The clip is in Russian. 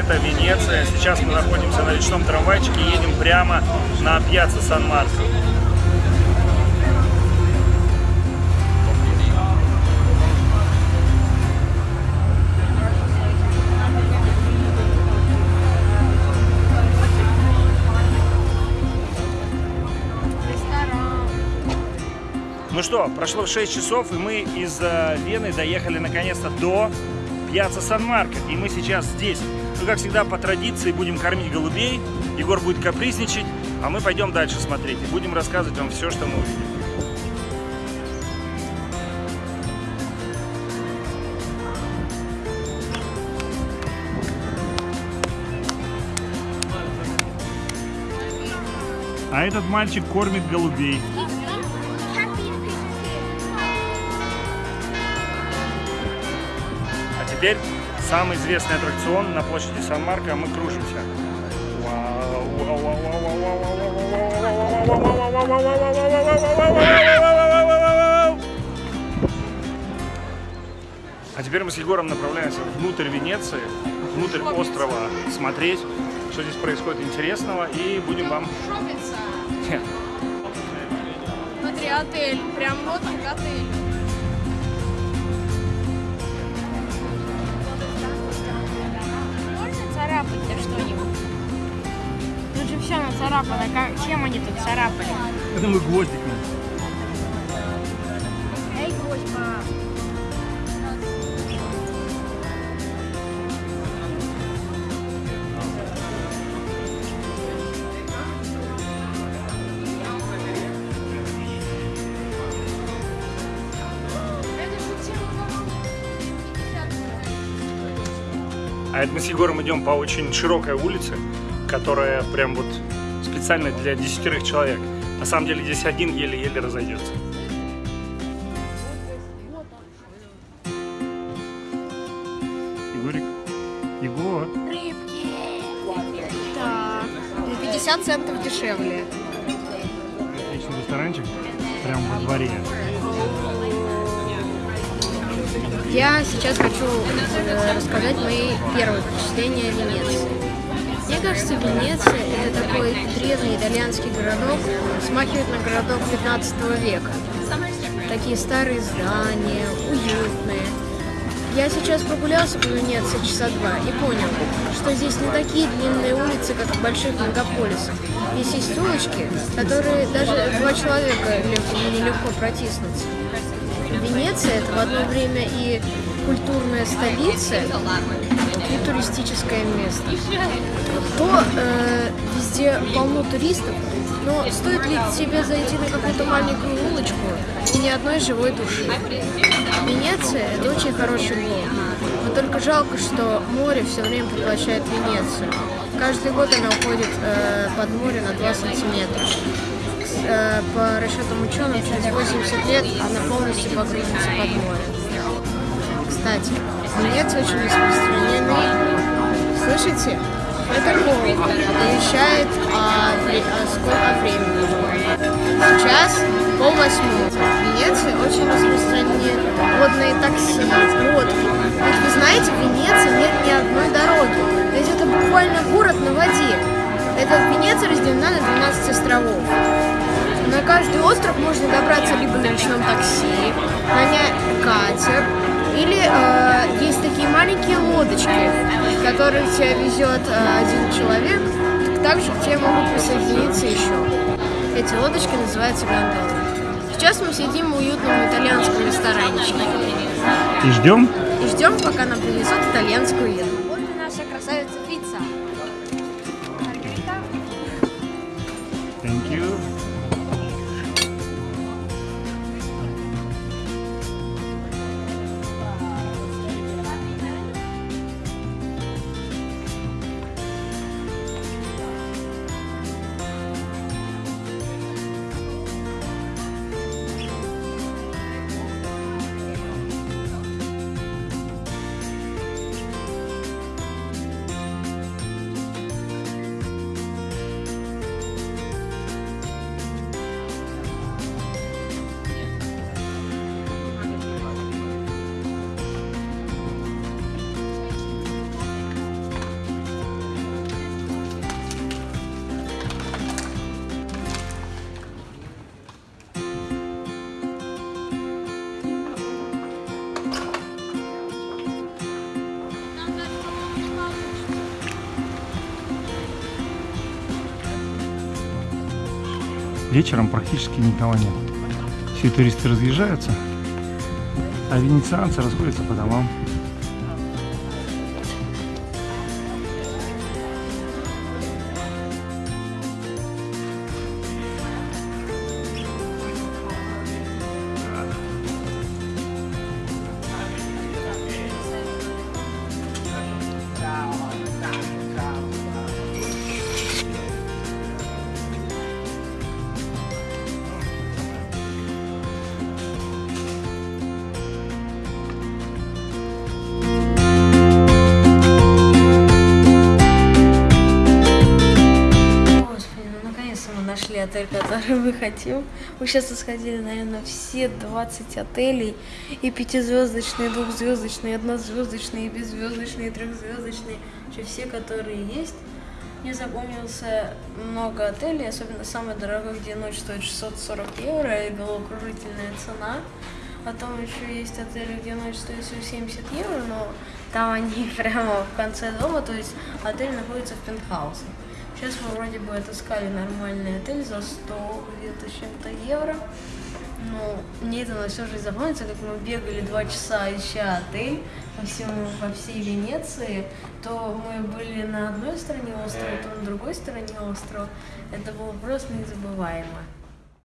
это Венеция. Сейчас мы находимся на речном трамвайчике и едем прямо на пьяцца Сан-Марко. Ну что, прошло 6 часов, и мы из э, Вены доехали наконец-то до Пьяца Сан-Марко. И мы сейчас здесь. Ну, как всегда, по традиции будем кормить голубей. Егор будет капризничать, а мы пойдем дальше смотреть. И будем рассказывать вам все, что мы увидим. А этот мальчик кормит голубей. Теперь самый известный аттракцион на площади Сан-Марко. Мы кружимся. А теперь мы с Егором направляемся внутрь Венеции, внутрь острова смотреть, что здесь происходит интересного, и будем вам... Смотри, отель. Прям вот отель. Же все нацарапано. Как, чем они тут царапали? Это мы гвоздиком. Эй, гвоздь, А это мы с Егором идем по очень широкой улице, которая прям вот специально для десятерых человек. На самом деле здесь один еле-еле разойдется. Егорик. Егор. Рыбки. Так. На 50 центов дешевле. Отличный ресторанчик. Прям во дворе. Я сейчас хочу э, рассказать мои первые впечатления о Венеции. Мне кажется, Венеция – это такой древний итальянский городок, смахивает на городок 15 века. Такие старые здания, уютные. Я сейчас прогулялся по Венеции часа два и понял, что здесь не такие длинные улицы, как в больших мегаполисах. Здесь есть улочки, которые даже два человека лег- нелегко протиснуться. Венеция это в одно время и культурная столица, и туристическое место. То э, везде полно туристов, но стоит ли тебе зайти на какую-то маленькую улочку и ни одной живой души? Венеция это очень хороший город, но только жалко, что море все время поглощает Венецию. Каждый год она уходит э, под море на 2 сантиметра э, по расчетам ученых, через 80 лет она полностью погрузится под море. Кстати, Венеция очень распространены. Слышите? Это голубь оповещает о, о сколько времени. Сейчас пол восьмого. В Венеции очень распространены водные такси, лодки. Ведь вы знаете, в Венеции нет ни одной дороги. Ведь это буквально город на воде. Эта Венеция разделена на 12 островов. На каждый остров можно добраться либо на речном такси, нанять катер, или э, есть такие маленькие лодочки, в которых тебя везет э, один человек, также к тебе могут присоединиться еще. Эти лодочки называются гондолы. Сейчас мы сидим в уютном итальянском ресторанчике И ждем. и ждем, пока нам принесут итальянскую еду. Вечером практически никого нет. Все туристы разъезжаются, а венецианцы расходятся по домам. Отель, который мы хотим. Мы сейчас сходили, наверное, все 20 отелей. И пятизвездочные, двухзвездочные, однозвездочные, и беззвездочные, и трехзвездочные. Вообще все, которые есть. Мне запомнился много отелей, особенно самый дорогой, где ночь стоит 640 евро, и головокружительная цена. Потом еще есть отели, где ночь стоит всего 70 евро, но там они прямо в конце дома, то есть отель находится в пентхаусе. Сейчас мы вроде бы отыскали нормальный отель за 100 где-то чем-то евро. Но мне это на всю жизнь запомнится, как мы бегали два часа ища отель по, всему, по всей Венеции, то мы были на одной стороне острова, то на другой стороне острова. Это было просто незабываемо.